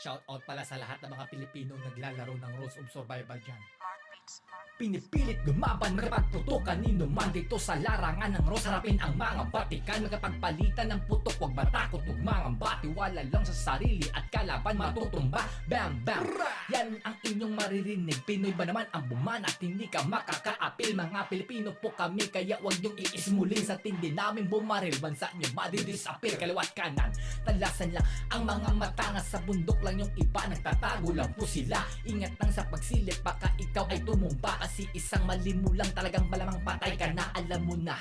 Shout out pala sa lahat ng mga Pilipino naglalaro ng Rules of Survival dyan. Pinipilit lumaban, makapagputo kanino man dito sa larangan ng Rose. Harapin ang mga batikan, magkapagpalitan ng putok, huwag matakot, ugmangang batiwala lang sa sarili at kalaban. Matutumba, bam bam. Yan ang inyong maririnig, Pinoy ba naman ang buman at hindi ka makakaapil, mga Pilipino po kami, kaya huwag niyong iismulin. Sa tindi namin bumaril, bansa niyo madidisappear, kaliwat kanan, talasan lang ang mga matangas sa bundok lang yung iba, nagtatago lang po sila, ingat lang sa pagsilip, baka ikaw ay tumumba kasi isang mali mo lang talagang malamang patay ka na alam mo na.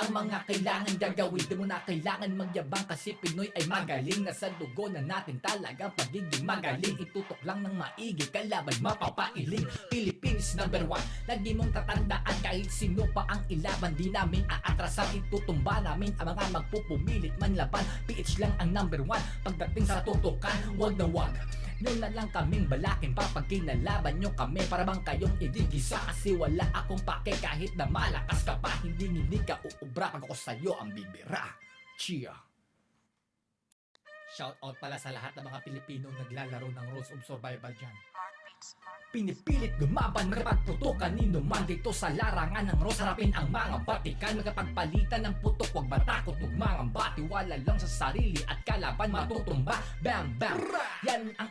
Ang mga kailangan gagawin Di mo na kailangan magyabang kasi Pinoy ay magaling. Na sa dugo na natin talagang pagiging magaling. Itutok lang ng maigi kalaban mapapailing. Philippines number one Lagi mong tatandaan kahit sino pa ang ilaban. Di namin aatrasan itutumba namin ang mga magpupumilit manlaban PH lang ang number one Pagdating sa tutukan. Wag na wag noon na lang kaming balakin pa pag kinalaban nyo kami. Para bang kayong idigisa Kasi wala akong pake. Kahit na malakas ka pa Hindi hindi ka uubra. Pag ako sa'yo ang bibira. Chia. Shout out pala sa lahat ng mga Pilipino naglalaro ng Rules of Survival dyan. Pinipilit lumaban, makapagputo kanino man dito sa larangan ng Rose Harapin ang mga batikan, magkapagpalitan ng putok, huwag matakot, ugmangang batiwala lang sa sarili at kalaban matutumba, bam bam. Yan ang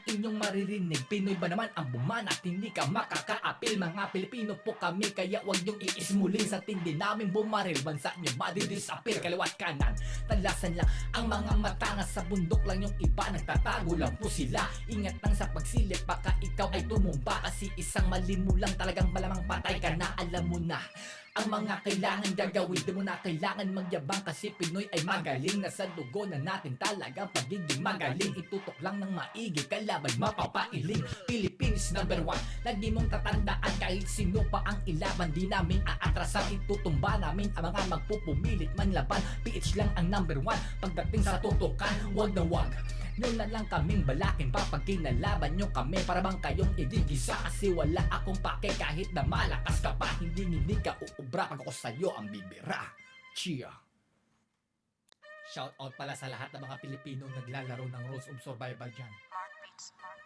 maririnig, Pinoy ba naman ang buman at hindi ka makakaapil, mga Pilipino po kami, kaya huwag niyong iismulin sa tindi namin bumaril, bansa niyo madidisappear, kaliwat kanan, talasan lang ang mga matangas sa bundok lang yung iba, nagtatago lang po sila, ingat lang sa pagsilip, baka ikaw ay tumumba. Kasi isang mali mo lang talagang malamang patay ka na. Alam mo na ang mga kailangan gagawin Di mo na kailangan magyabang kasi Pinoy ay magaling. Na sa dugo na natin talagang pagiging magaling. Itutok lang ng maigi kalaban mapapailing. Philippines number one Lagi mong tatandaan kahit sino pa ang ilaban. Di namin aatrasan itutumba namin ang mga magpupumilit manlaban PH lang ang number one Pagdating sa tutukan. Wag na wag noon na lang kaming balakin pa pag kinalaban nyo kami. Para bang kayong idigisa Kasi wala akong pake. Kahit na malakas ka pa Hindi hindi ka uubra. Pag ako sa'yo ang bibira. Chia. Shout out pala sa lahat ng mga Pilipino naglalaro ng Rules of Survival dyan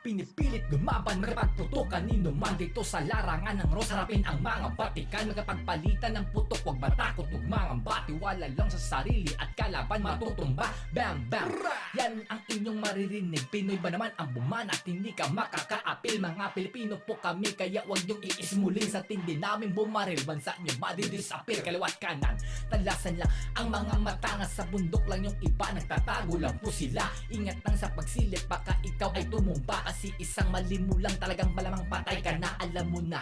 Pinipilit lumaban, makapagputo kanino man dito sa larangan ng Rose Harapin ang mga batikan, magkapagpalitan ng putok, huwag matakot, ugmangang batiwala lang sa sarili at kalaban matutumba, bam bam. Yan ang inyong maririnig, Pinoy ba naman ang buman at hindi ka makakaapil, mga Pilipino po kami, kaya huwag niyong iismulin. Sa tindi namin bumaril, bansa niyo madidisappear, kaliwat kanan, talasan lang ang mga matangas sa bundok lang yung iba, nagtatago lang po sila, ingat lang sa pagsilip, baka ikaw ay tumumba kasi isang mali mo lang talagang malamang patay ka na alam mo na.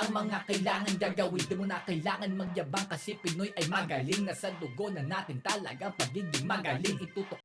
Ang mga kailangan gagawin Di mo na kailangan magyabang kasi Pinoy ay magaling. Na sa dugo na natin talagang pagiging magaling. Itutok